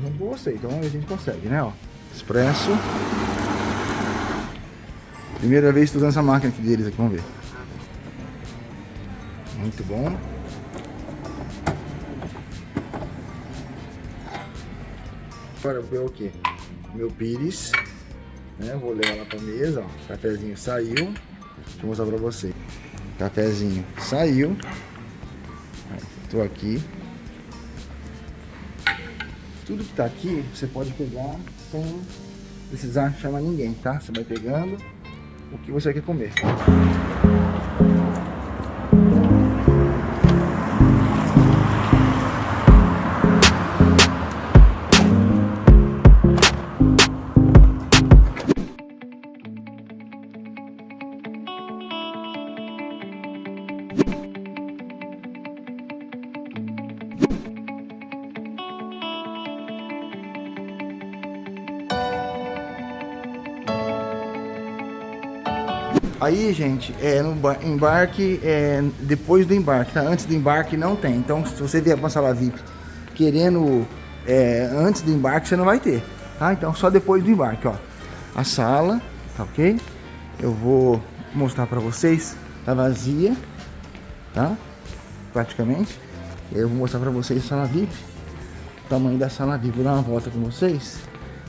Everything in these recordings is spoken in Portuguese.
Tô junto com você, então a gente consegue, né, ó. Expresso. Primeira vez usando essa máquina aqui deles aqui, vamos ver. Muito bom. Agora ver o que? Meu pires. Né? Vou levar lá pra mesa, ó. Cafezinho saiu. Deixa eu mostrar pra você. Cafezinho saiu. Tô aqui. Tudo que tá aqui, você pode pegar sem precisar chamar ninguém, tá? Você vai pegando o que você quer comer. Aí, gente, é no embarque, é depois do embarque, tá? Antes do embarque não tem. Então, se você vier para uma sala VIP querendo é, antes do embarque, você não vai ter, tá? Então, só depois do embarque, ó. A sala, tá ok? Eu vou mostrar para vocês, tá vazia, tá? Praticamente. Eu vou mostrar para vocês a sala VIP, o tamanho da sala VIP. Vou dar uma volta com vocês,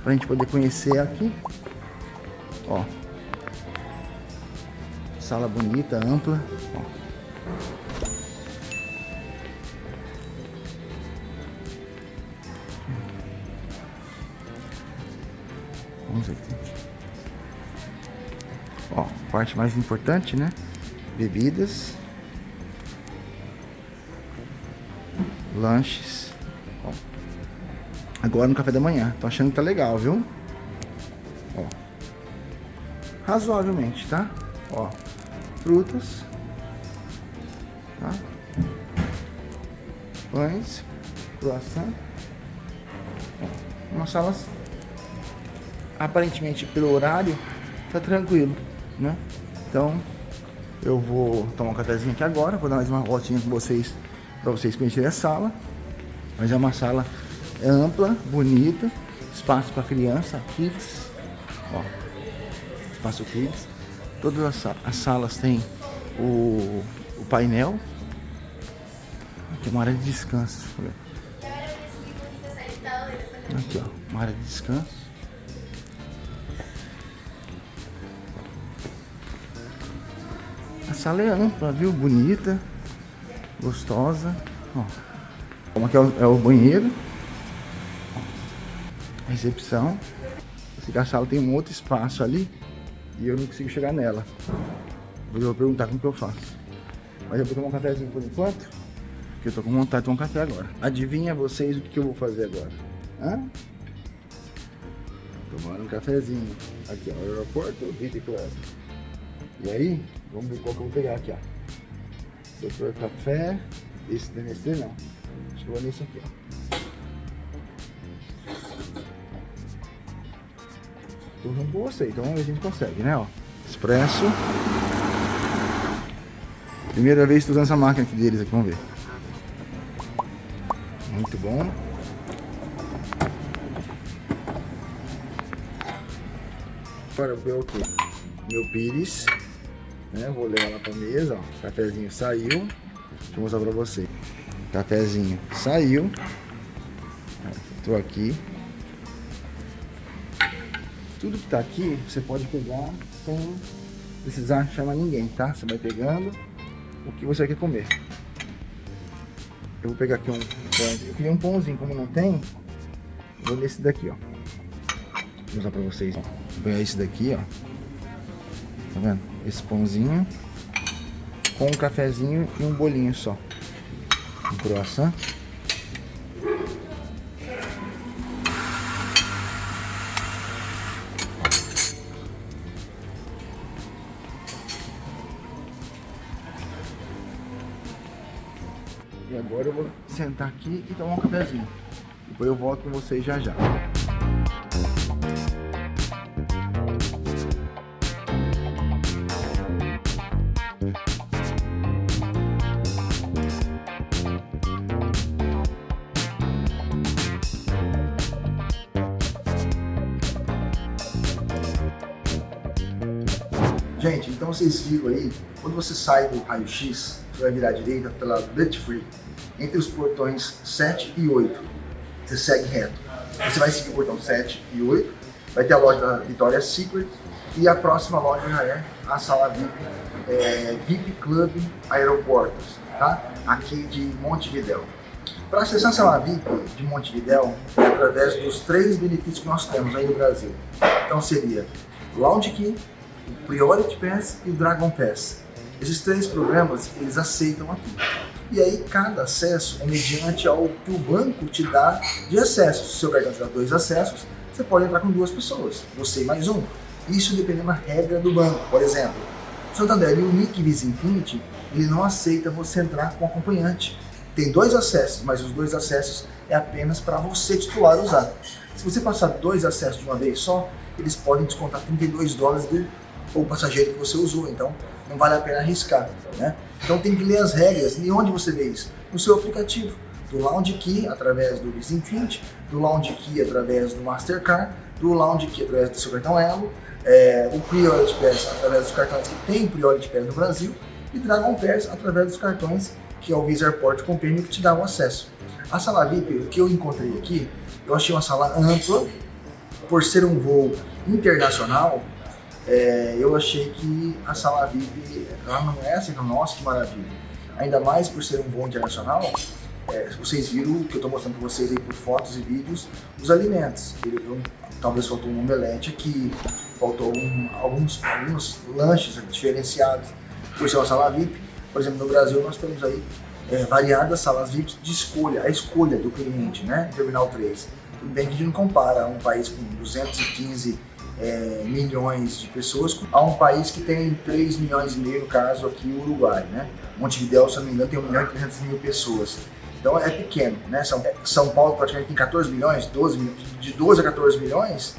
pra gente poder conhecer aqui, ó sala bonita, ampla. Ó. Vamos aqui. Ó, parte mais importante, né? Bebidas. Lanches. Ó. Agora no café da manhã. Tô achando que tá legal, viu? Ó. Razoavelmente, tá? Ó frutas, tá? pães, croissant, uma sala aparentemente pelo horário tá tranquilo, né? Então eu vou tomar um cafezinho aqui agora, vou dar mais uma voltinha com vocês para vocês conhecerem a sala. Mas é uma sala ampla, bonita, espaço para criança, kids, ó, espaço kids. Todas as, as salas têm o, o painel. Aqui uma área de descanso. Aqui, ó, uma área de descanso. A sala é ampla, viu? Bonita, gostosa. Ó, como aqui é o, é o banheiro. recepção. a sala tem um outro espaço ali e eu não consigo chegar nela. Eu vou perguntar como que eu faço. Mas eu vou tomar um cafezinho por enquanto, porque eu tô com vontade de tomar um café agora. Adivinha vocês o que, eu vou fazer agora? Hã? Tomar um cafezinho. Aqui, ó, aeroporto Vita Club. E aí, vamos ver qual que eu vou pegar aqui, ó. Doutor Café. Esse da não. Acho que eu vou nesse aqui, ó. Tô junto com você, então a gente consegue, né? Ó. Expresso. Primeira vez que usando essa máquina aqui deles aqui, vamos ver. Muito bom. Agora ver o que? Meu pires. Né? Vou levar lá pra mesa, ó. Cafezinho saiu. Deixa eu mostrar pra você. Cafezinho saiu. Tô aqui. Tudo que tá aqui, você pode pegar sem precisar chamar ninguém, tá? Você vai pegando o que você quer comer. Eu vou pegar aqui um pão. Eu queria um pãozinho, como não tem, vou nesse daqui, ó. Vou usar pra vocês. Ó. Vou pegar esse daqui, ó. Tá vendo? Esse pãozinho com um cafezinho e um bolinho só. Um croissant. E agora eu vou sentar aqui e tomar um cafezinho. Depois eu volto com vocês já já. Gente, então vocês viram aí, quando você sai do raio-x, você vai virar à direita pela Duty Free, entre os portões 7 e 8. Você segue reto. Você vai seguir o portão 7 e 8, vai ter a loja da Victoria's Secret e a próxima loja já é a sala VIP, é, VIP Club Aeroportos, tá? aqui de Montevidéu. Para acessar a sala VIP de Montevidéu é através dos três benefícios que nós temos aí no Brasil. Então seria Lounge Key, o Priority Pass e o Dragon Pass. Esses três programas eles aceitam aqui. E aí cada acesso é mediante ao que o banco te dá de acesso. Se o seu cartão dá dois acessos, você pode entrar com duas pessoas, você e mais um. Isso dependendo da regra do banco. Por exemplo, Santander e o Nick Visa Infinity, ele não aceita você entrar com acompanhante. Tem dois acessos, mas os dois acessos é apenas para você titular usar. Se você passar dois acessos de uma vez só, eles podem descontar 32 dólares do o passageiro que você usou, então não vale a pena arriscar, né? Então tem que ler as regras, e onde você vê isso? No seu aplicativo, do Lounge Key através do Visa Infinity, do Lounge Key através do Mastercard, do Lounge Key através do seu cartão Elo, é, o Priority Pass através dos cartões que tem Priority Pass no Brasil. E Dragon Pass através dos cartões que é o Visa Airport Companion que te dá o acesso. A sala VIP, o que eu encontrei aqui, eu achei uma sala ampla, por ser um voo internacional, é, eu achei que a sala VIP ela não é assim, nossa que maravilha. Ainda mais por ser um voo internacional, é, vocês viram que eu estou mostrando para vocês aí por fotos e vídeos, os alimentos. Eu, talvez faltou um omelete aqui, faltou um, alguns, alguns lanches diferenciados por ser uma sala VIP. Por exemplo, no Brasil nós temos aí é, variadas salas VIP de escolha, a escolha do cliente, né? Terminal 3. Tudo bem que a gente não compara um país com 215 é, milhões de pessoas a um país que tem 3 milhões e meio, no caso aqui o Uruguai, né? Montevideo, se não me engano, tem 1 milhão e 300 mil pessoas. Então é pequeno, né? São, São Paulo praticamente tem 14 milhões, 12 milhões, de 12 a 14 milhões,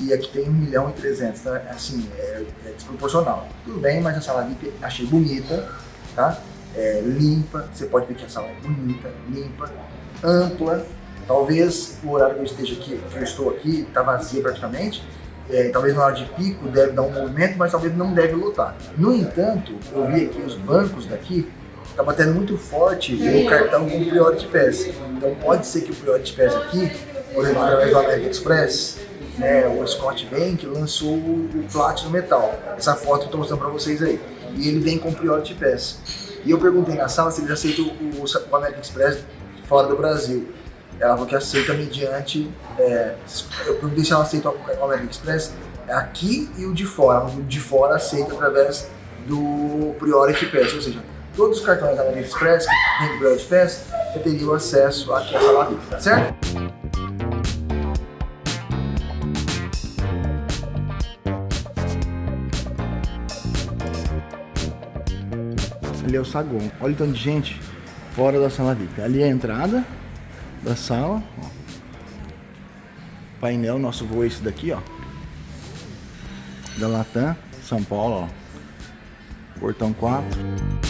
e aqui tem 1 milhão e 300, então, assim, é, é desproporcional. Tudo bem, mas a sala VIP achei bonita, tá? É, limpa, você pode ver que a sala é bonita, limpa, ampla, talvez o horário que eu esteja aqui, que eu estou aqui, está vazia praticamente, é, talvez na hora de pico deve dar um movimento, mas talvez não deve lotar. No entanto, eu vi aqui os bancos daqui, está batendo muito forte o cartão com Priority Pass. Então pode ser que o Priority Pass aqui, por exemplo, através do American Express, né, o Scott Bank lançou o Platinum Metal. Essa foto eu estou mostrando para vocês aí. E ele vem com Priority Pass. E eu perguntei na sala se eles aceitam o, o American Express fora do Brasil. Ela falou que aceita mediante. É, eu perguntei se ela aceita o American Express aqui e o de fora. O de fora aceita através do Priority Pass, ou seja, todos os cartões da American Express que tem Priority Pass já teriam acesso aqui a VIP, tá certo? Ali é o saguão. Olha o tanto de gente fora da sala VIP. Ali é a entrada da sala. Ó. Painel, nosso voo é esse daqui, ó. Da Latam, São Paulo, ó. Portão 4.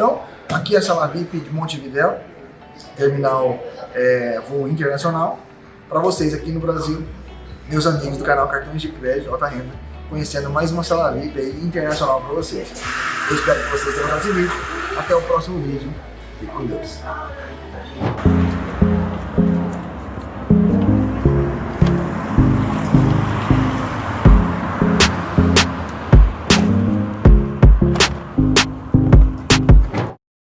Então, aqui é a sala VIP de Montevidéu, terminal é, voo internacional. Para vocês aqui no Brasil, meus amigos do canal Cartões de Crédito Alta Renda, conhecendo mais uma sala VIP internacional para vocês. Eu espero que vocês tenham gostado desse vídeo. Até o próximo vídeo. Fique com Deus.